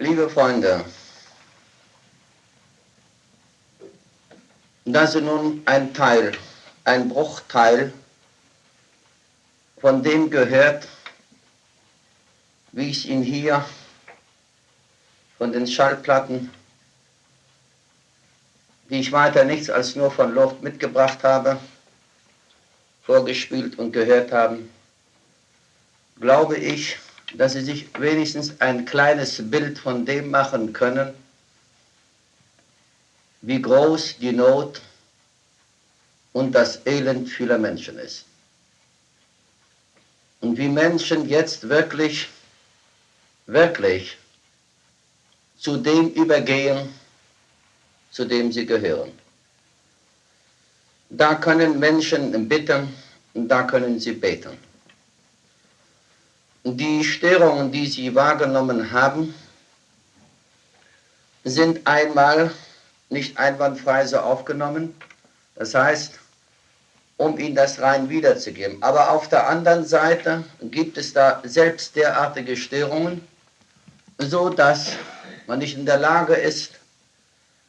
Liebe Freunde, das ist nun ein Teil, ein Bruchteil von dem gehört, wie ich ihn hier von den Schallplatten, die ich weiter nichts als nur von Luft mitgebracht habe, vorgespielt und gehört haben, glaube ich, dass Sie sich wenigstens ein kleines Bild von dem machen können, wie groß die Not und das Elend vieler Menschen ist. Und wie Menschen jetzt wirklich, wirklich zu dem übergehen, zu dem sie gehören. Da können Menschen bitten, da können sie beten. Die Störungen, die sie wahrgenommen haben, sind einmal nicht einwandfrei so aufgenommen. Das heißt, um ihnen das rein wiederzugeben. Aber auf der anderen Seite gibt es da selbst derartige Störungen, so dass man nicht in der Lage ist,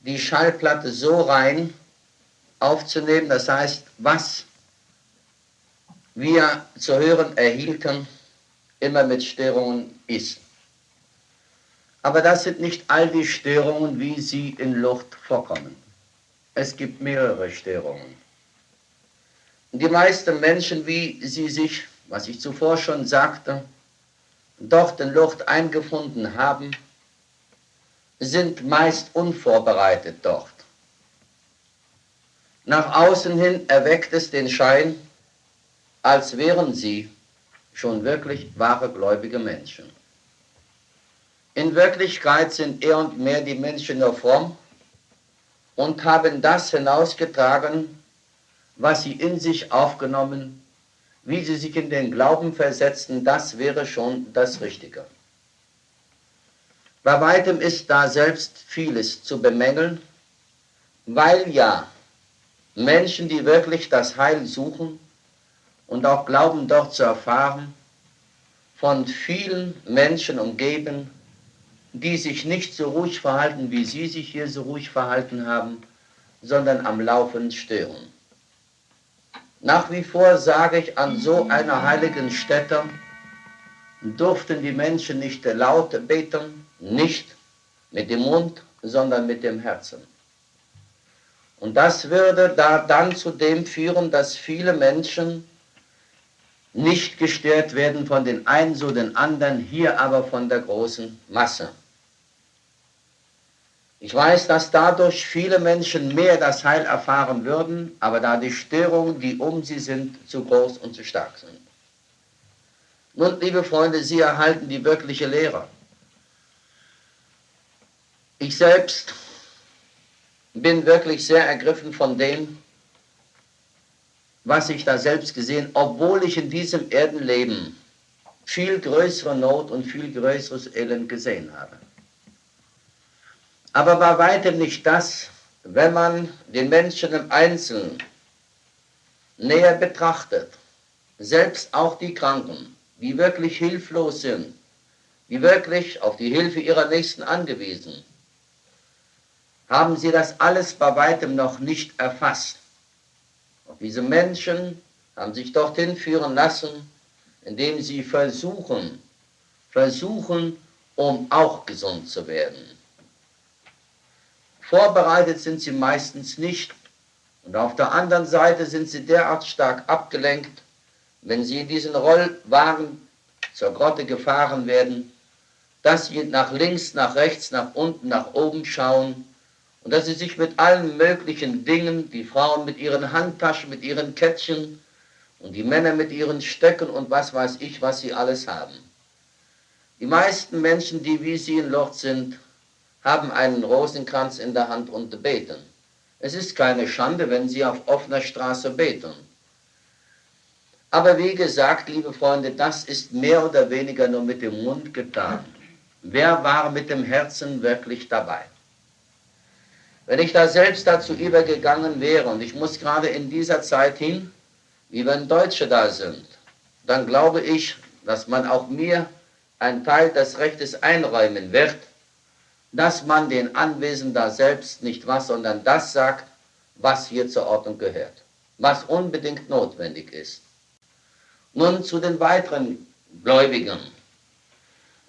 die Schallplatte so rein aufzunehmen, das heißt, was wir zu hören erhielten, immer mit Störungen ist. Aber das sind nicht all die Störungen, wie sie in Luft vorkommen. Es gibt mehrere Störungen. Die meisten Menschen, wie sie sich, was ich zuvor schon sagte, dort in Luft eingefunden haben, sind meist unvorbereitet dort. Nach außen hin erweckt es den Schein, als wären sie schon wirklich wahre gläubige Menschen. In Wirklichkeit sind eher und mehr die Menschen nur fromm und haben das hinausgetragen, was sie in sich aufgenommen, wie sie sich in den Glauben versetzten, das wäre schon das Richtige. Bei weitem ist da selbst vieles zu bemängeln, weil ja Menschen, die wirklich das Heil suchen und auch glauben dort zu erfahren, von vielen Menschen umgeben, die sich nicht so ruhig verhalten, wie sie sich hier so ruhig verhalten haben, sondern am Laufen stören. Nach wie vor sage ich, an so einer heiligen Stätte durften die Menschen nicht laut beten, nicht mit dem Mund, sondern mit dem Herzen. Und das würde da dann zu dem führen, dass viele Menschen nicht gestört werden von den einen so den anderen, hier aber von der großen Masse. Ich weiß, dass dadurch viele Menschen mehr das Heil erfahren würden, aber da die Störungen, die um sie sind, zu groß und zu stark sind. Nun, liebe Freunde, Sie erhalten die wirkliche Lehre. Ich selbst bin wirklich sehr ergriffen von dem, was ich da selbst gesehen, obwohl ich in diesem Erdenleben viel größere Not und viel größeres Elend gesehen habe. Aber bei weitem nicht das, wenn man den Menschen im Einzelnen näher betrachtet, selbst auch die Kranken, die wirklich hilflos sind, die wirklich auf die Hilfe ihrer Nächsten angewiesen, haben sie das alles bei weitem noch nicht erfasst. Diese Menschen haben sich dorthin führen lassen, indem sie versuchen, versuchen, um auch gesund zu werden. Vorbereitet sind sie meistens nicht und auf der anderen Seite sind sie derart stark abgelenkt, wenn sie in diesen Rollwagen zur Grotte gefahren werden, dass sie nach links, nach rechts, nach unten, nach oben schauen und dass sie sich mit allen möglichen Dingen, die Frauen mit ihren Handtaschen, mit ihren Kettchen und die Männer mit ihren Stöcken und was weiß ich, was sie alles haben. Die meisten Menschen, die wie sie in Lord sind, haben einen Rosenkranz in der Hand und beten. Es ist keine Schande, wenn sie auf offener Straße beten. Aber wie gesagt, liebe Freunde, das ist mehr oder weniger nur mit dem Mund getan. Wer war mit dem Herzen wirklich dabei? Wenn ich da selbst dazu übergegangen wäre, und ich muss gerade in dieser Zeit hin, wie wenn Deutsche da sind, dann glaube ich, dass man auch mir einen Teil des Rechtes einräumen wird, dass man den Anwesenden da selbst nicht was, sondern das sagt, was hier zur Ordnung gehört, was unbedingt notwendig ist. Nun zu den weiteren Gläubigen.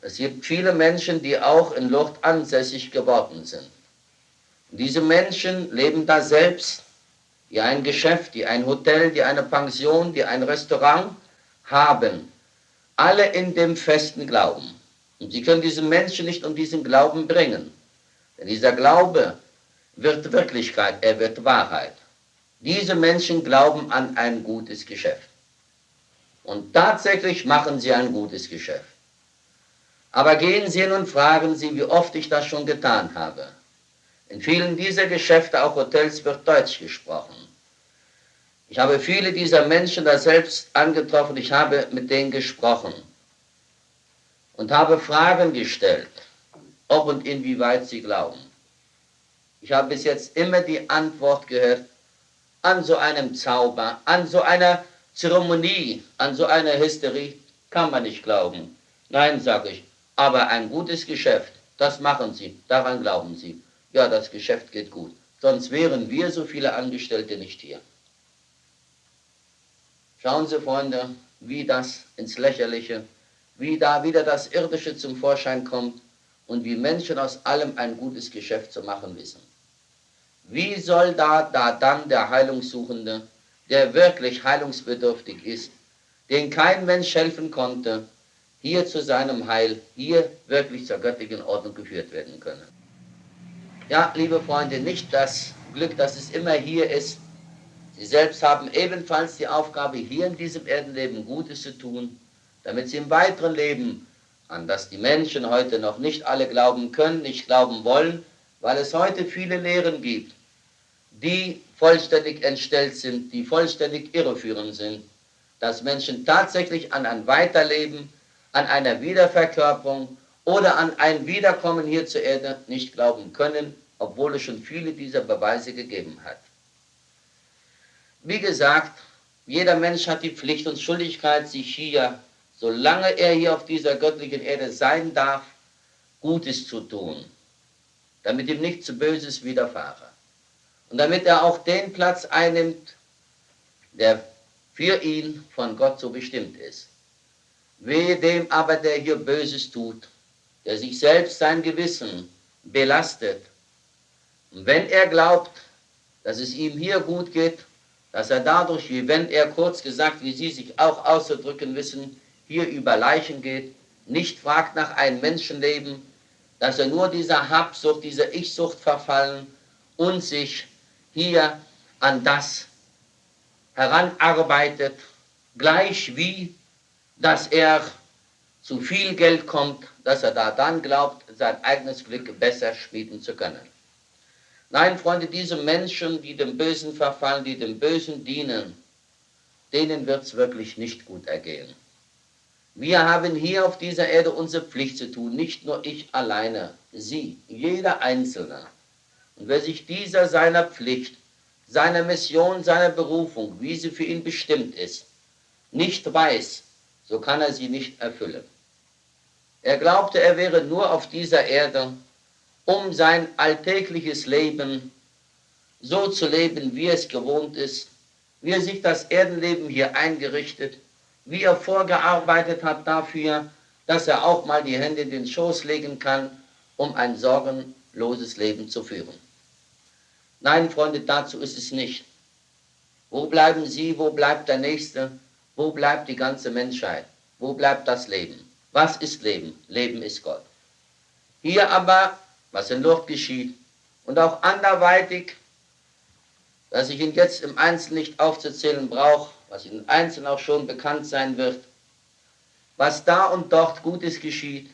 Es gibt viele Menschen, die auch in Lourdes ansässig geworden sind. Diese Menschen leben da selbst, die ein Geschäft, die ein Hotel, die eine Pension, die ein Restaurant haben. Alle in dem festen Glauben. Und sie können diese Menschen nicht um diesen Glauben bringen. Denn dieser Glaube wird Wirklichkeit, er wird Wahrheit. Diese Menschen glauben an ein gutes Geschäft. Und tatsächlich machen sie ein gutes Geschäft. Aber gehen Sie hin und fragen Sie, wie oft ich das schon getan habe. In vielen dieser Geschäfte, auch Hotels, wird Deutsch gesprochen. Ich habe viele dieser Menschen da selbst angetroffen, ich habe mit denen gesprochen und habe Fragen gestellt, ob und inwieweit sie glauben. Ich habe bis jetzt immer die Antwort gehört, an so einem Zauber, an so einer Zeremonie, an so einer Hysterie kann man nicht glauben. Nein, sage ich, aber ein gutes Geschäft, das machen Sie, daran glauben Sie. Ja, das Geschäft geht gut. Sonst wären wir so viele Angestellte nicht hier. Schauen Sie, Freunde, wie das ins Lächerliche, wie da wieder das Irdische zum Vorschein kommt und wie Menschen aus allem ein gutes Geschäft zu machen wissen. Wie soll da, da dann der Heilungssuchende, der wirklich heilungsbedürftig ist, den kein Mensch helfen konnte, hier zu seinem Heil, hier wirklich zur göttlichen Ordnung geführt werden können? Ja, liebe Freunde, nicht das Glück, dass es immer hier ist, Sie selbst haben ebenfalls die Aufgabe, hier in diesem Erdenleben Gutes zu tun, damit sie im weiteren Leben, an das die Menschen heute noch nicht alle glauben können, nicht glauben wollen, weil es heute viele Lehren gibt, die vollständig entstellt sind, die vollständig irreführend sind, dass Menschen tatsächlich an ein Weiterleben, an einer Wiederverkörperung oder an ein Wiederkommen hier zur Erde nicht glauben können, obwohl es schon viele dieser Beweise gegeben hat. Wie gesagt, jeder Mensch hat die Pflicht und Schuldigkeit, sich hier, solange er hier auf dieser göttlichen Erde sein darf, Gutes zu tun, damit ihm nichts Böses widerfahre. Und damit er auch den Platz einnimmt, der für ihn von Gott so bestimmt ist. Wehe dem aber, der hier Böses tut, der sich selbst sein Gewissen belastet. Und wenn er glaubt, dass es ihm hier gut geht, dass er dadurch, wie wenn er kurz gesagt, wie Sie sich auch auszudrücken wissen, hier über Leichen geht, nicht fragt nach einem Menschenleben, dass er nur dieser Habsucht, dieser Ich-Sucht verfallen und sich hier an das heranarbeitet, gleich wie, dass er zu viel Geld kommt, dass er da dann glaubt, sein eigenes Glück besser schmieden zu können. Nein, Freunde, diese Menschen, die dem Bösen verfallen, die dem Bösen dienen, denen wird es wirklich nicht gut ergehen. Wir haben hier auf dieser Erde unsere Pflicht zu tun, nicht nur ich alleine, Sie, jeder Einzelne. Und wer sich dieser seiner Pflicht, seiner Mission, seiner Berufung, wie sie für ihn bestimmt ist, nicht weiß, so kann er sie nicht erfüllen. Er glaubte, er wäre nur auf dieser Erde, um sein alltägliches Leben so zu leben, wie es gewohnt ist, wie er sich das Erdenleben hier eingerichtet, wie er vorgearbeitet hat dafür, dass er auch mal die Hände in den Schoß legen kann, um ein sorgenloses Leben zu führen. Nein, Freunde, dazu ist es nicht. Wo bleiben Sie, wo bleibt der Nächste, wo bleibt die ganze Menschheit, wo bleibt das Leben? Was ist Leben? Leben ist Gott. Hier aber was in Lourdes geschieht und auch anderweitig, dass ich Ihnen jetzt im Einzelnen nicht aufzuzählen brauche, was Ihnen einzeln auch schon bekannt sein wird, was da und dort Gutes geschieht,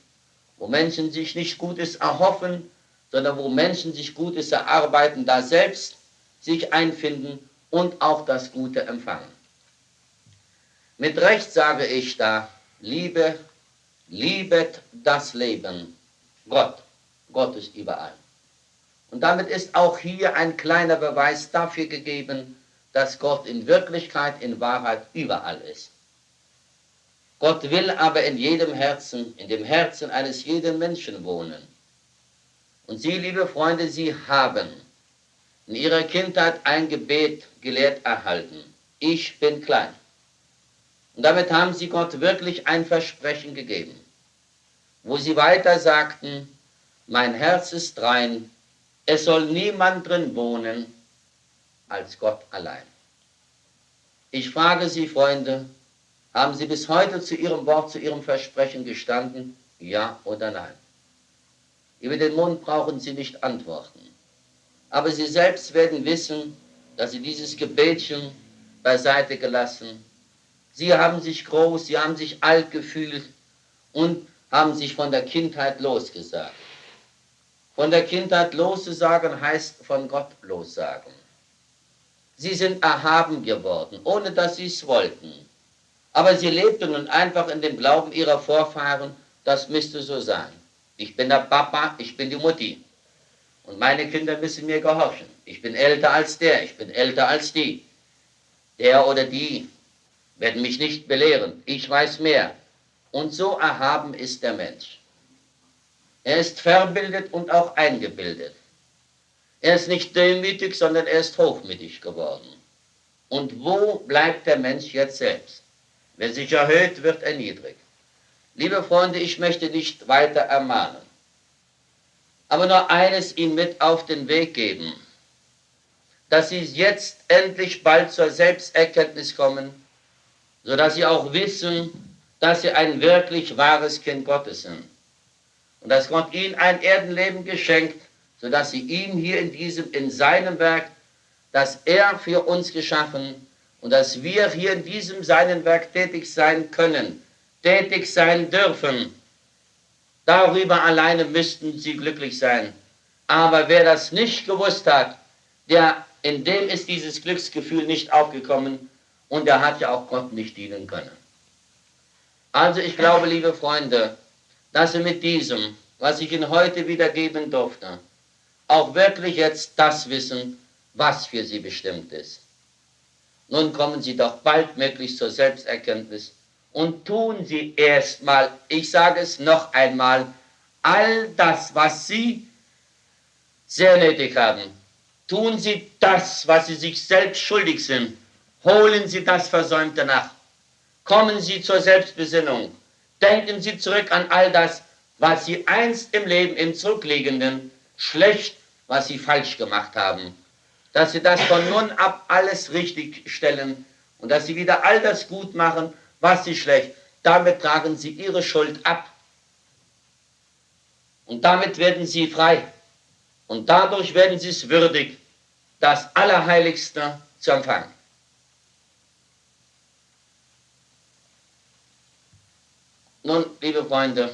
wo Menschen sich nicht Gutes erhoffen, sondern wo Menschen sich Gutes erarbeiten, da selbst sich einfinden und auch das Gute empfangen. Mit Recht sage ich da, liebe, liebet das Leben, Gott. Gott ist überall. Und damit ist auch hier ein kleiner Beweis dafür gegeben, dass Gott in Wirklichkeit, in Wahrheit überall ist. Gott will aber in jedem Herzen, in dem Herzen eines jeden Menschen wohnen. Und Sie, liebe Freunde, Sie haben in Ihrer Kindheit ein Gebet gelehrt erhalten. Ich bin klein. Und damit haben Sie Gott wirklich ein Versprechen gegeben, wo Sie weiter sagten, mein Herz ist rein, es soll niemand drin wohnen als Gott allein. Ich frage Sie, Freunde, haben Sie bis heute zu Ihrem Wort, zu Ihrem Versprechen gestanden? Ja oder nein? Über den Mund brauchen Sie nicht antworten. Aber Sie selbst werden wissen, dass Sie dieses Gebetchen beiseite gelassen. Sie haben sich groß, Sie haben sich alt gefühlt und haben sich von der Kindheit losgesagt. Von der Kindheit loszusagen heißt von Gott lossagen. Sie sind erhaben geworden, ohne dass sie es wollten. Aber sie lebten nun einfach in dem Glauben ihrer Vorfahren, das müsste so sein. Ich bin der Papa, ich bin die Mutti. Und meine Kinder müssen mir gehorchen. Ich bin älter als der, ich bin älter als die. Der oder die werden mich nicht belehren. Ich weiß mehr. Und so erhaben ist der Mensch. Er ist verbildet und auch eingebildet. Er ist nicht demütig, sondern er ist hochmütig geworden. Und wo bleibt der Mensch jetzt selbst? Wer sich erhöht, wird erniedrigt. Liebe Freunde, ich möchte nicht weiter ermahnen, aber nur eines Ihnen mit auf den Weg geben, dass Sie jetzt endlich bald zur Selbsterkenntnis kommen, sodass Sie auch wissen, dass Sie ein wirklich wahres Kind Gottes sind und dass Gott ihnen ein Erdenleben geschenkt, sodass sie ihm hier in diesem, in seinem Werk, das er für uns geschaffen und dass wir hier in diesem seinen Werk tätig sein können, tätig sein dürfen. Darüber alleine müssten sie glücklich sein. Aber wer das nicht gewusst hat, der, in dem ist dieses Glücksgefühl nicht aufgekommen und der hat ja auch Gott nicht dienen können. Also ich glaube, liebe Freunde, dass Sie mit diesem, was ich Ihnen heute wiedergeben durfte, auch wirklich jetzt das wissen, was für Sie bestimmt ist. Nun kommen Sie doch baldmöglichst zur Selbsterkenntnis und tun Sie erstmal, ich sage es noch einmal, all das, was Sie sehr nötig haben. Tun Sie das, was Sie sich selbst schuldig sind. Holen Sie das Versäumte nach. Kommen Sie zur Selbstbesinnung. Denken Sie zurück an all das, was Sie einst im Leben, im Zurückliegenden, schlecht, was Sie falsch gemacht haben. Dass Sie das von nun ab alles richtig stellen und dass Sie wieder all das gut machen, was Sie schlecht. Damit tragen Sie Ihre Schuld ab. Und damit werden Sie frei. Und dadurch werden Sie es würdig, das Allerheiligste zu empfangen. Nun, liebe Freunde,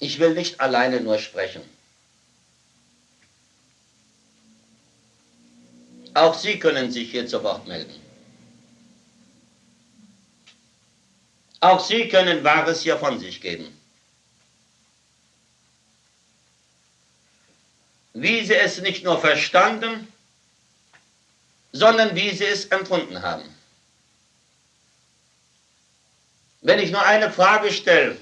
ich will nicht alleine nur sprechen. Auch Sie können sich hier zu Wort melden. Auch Sie können Wahres hier von sich geben. Wie Sie es nicht nur verstanden, sondern wie Sie es empfunden haben. Wenn ich nur eine Frage stelle,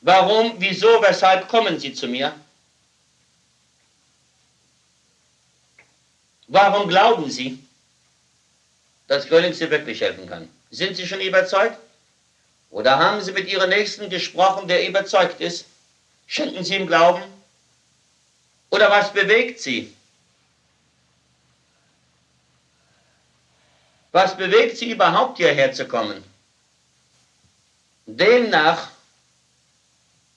warum, wieso, weshalb kommen Sie zu mir? Warum glauben Sie, dass Gröling Sie wirklich helfen kann? Sind Sie schon überzeugt? Oder haben Sie mit Ihrem Nächsten gesprochen, der überzeugt ist? Schenken Sie ihm Glauben? Oder was bewegt Sie? Was bewegt Sie überhaupt hierher zu kommen? Demnach,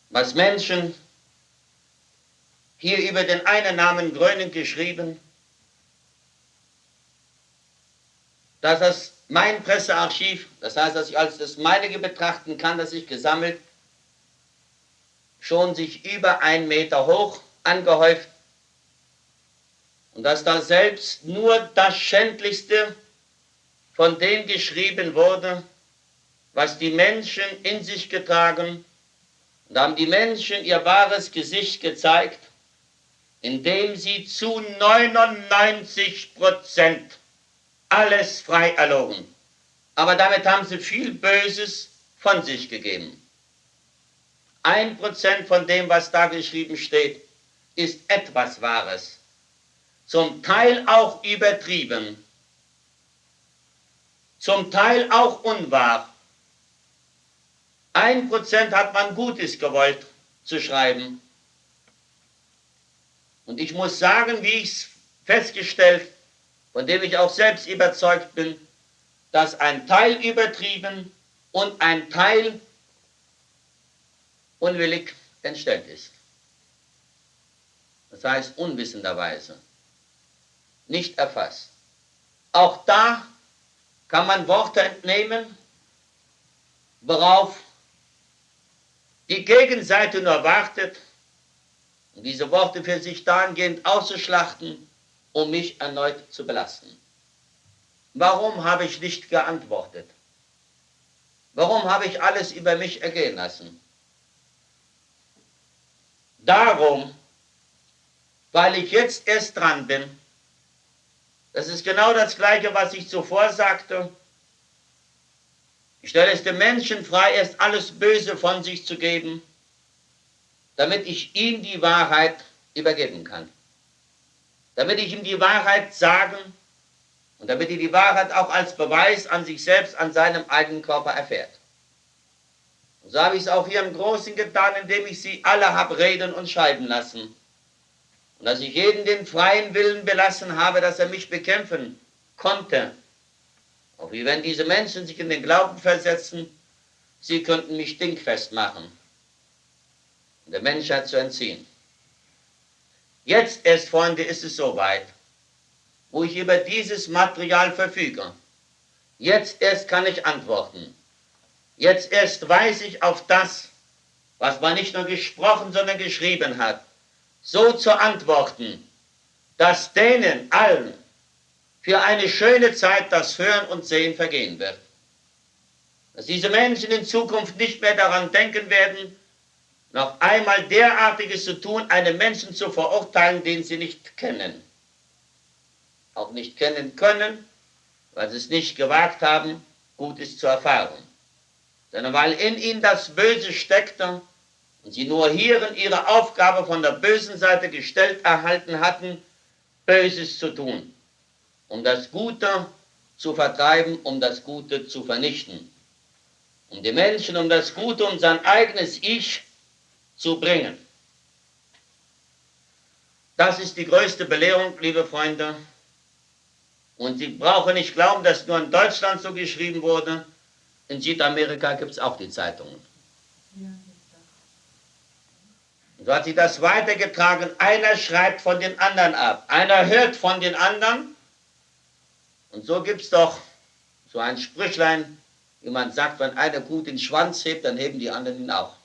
was Menschen hier über den einen Namen Gröning geschrieben, dass das mein Pressearchiv, das heißt, dass ich als das meinige betrachten kann, das ich gesammelt, schon sich über einen Meter hoch angehäuft und dass da selbst nur das Schändlichste von dem geschrieben wurde, was die Menschen in sich getragen und haben die Menschen ihr wahres Gesicht gezeigt, indem sie zu 99 Prozent alles frei erlogen. Aber damit haben sie viel Böses von sich gegeben. ein Prozent von dem, was da geschrieben steht, ist etwas Wahres. Zum Teil auch übertrieben. Zum Teil auch unwahr. Ein Prozent hat man Gutes gewollt zu schreiben. Und ich muss sagen, wie ich es festgestellt, von dem ich auch selbst überzeugt bin, dass ein Teil übertrieben und ein Teil unwillig entstellt ist. Das heißt unwissenderweise, nicht erfasst. Auch da kann man Worte entnehmen, worauf die Gegenseite nur wartet, um diese Worte für sich dahingehend auszuschlachten, um mich erneut zu belasten. Warum habe ich nicht geantwortet? Warum habe ich alles über mich ergehen lassen? Darum, weil ich jetzt erst dran bin, das ist genau das Gleiche, was ich zuvor sagte, ich stelle es dem Menschen frei, erst alles Böse von sich zu geben, damit ich ihm die Wahrheit übergeben kann. Damit ich ihm die Wahrheit sagen und damit er die Wahrheit auch als Beweis an sich selbst, an seinem eigenen Körper erfährt. Und so habe ich es auch hier im Großen getan, indem ich sie alle habe reden und schreiben lassen. Und dass ich jeden den freien Willen belassen habe, dass er mich bekämpfen konnte. Auch wie wenn diese Menschen sich in den Glauben versetzen, sie könnten mich dingfest machen und der Menschheit zu entziehen. Jetzt erst, Freunde, ist es soweit, wo ich über dieses Material verfüge. Jetzt erst kann ich antworten. Jetzt erst weiß ich auf das, was man nicht nur gesprochen, sondern geschrieben hat, so zu antworten, dass denen allen für eine schöne Zeit das Hören und Sehen vergehen wird. Dass diese Menschen in Zukunft nicht mehr daran denken werden, noch einmal derartiges zu tun, einen Menschen zu verurteilen, den sie nicht kennen. Auch nicht kennen können, weil sie es nicht gewagt haben, Gutes zu erfahren. Sondern weil in ihnen das Böse steckte und sie nur hierin ihre Aufgabe von der bösen Seite gestellt erhalten hatten, Böses zu tun, um das Gute zu vertreiben, um das Gute zu vernichten, um die Menschen um das Gute, um sein eigenes Ich zu bringen. Das ist die größte Belehrung, liebe Freunde. Und Sie brauchen nicht glauben, dass nur in Deutschland so geschrieben wurde. In Südamerika gibt es auch die Zeitungen. So hat sich das weitergetragen. Einer schreibt von den anderen ab. Einer hört von den anderen. Und so gibt es doch so ein Sprüchlein, wie man sagt, wenn einer gut den Schwanz hebt, dann heben die anderen ihn auch.